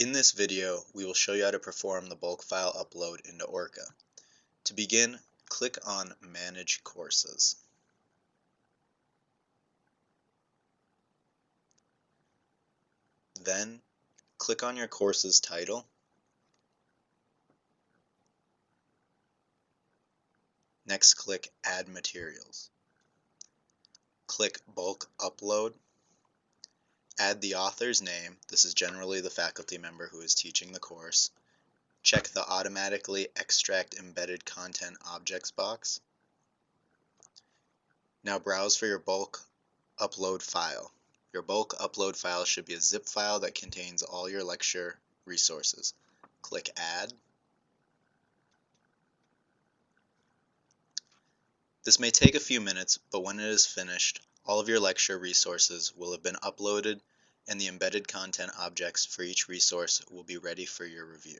In this video, we will show you how to perform the bulk file upload into Orca. To begin, click on Manage Courses. Then, click on your course's title. Next, click Add Materials. Click Bulk Upload Add the author's name, this is generally the faculty member who is teaching the course. Check the Automatically Extract Embedded Content Objects box. Now browse for your bulk upload file. Your bulk upload file should be a zip file that contains all your lecture resources. Click Add. This may take a few minutes, but when it is finished, all of your lecture resources will have been uploaded and the embedded content objects for each resource will be ready for your review.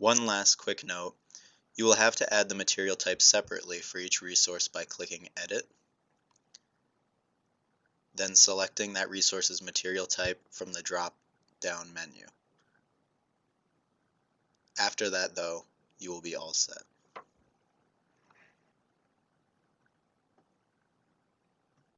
One last quick note, you will have to add the material type separately for each resource by clicking Edit, then selecting that resource's material type from the drop-down menu. After that, though, you will be all set.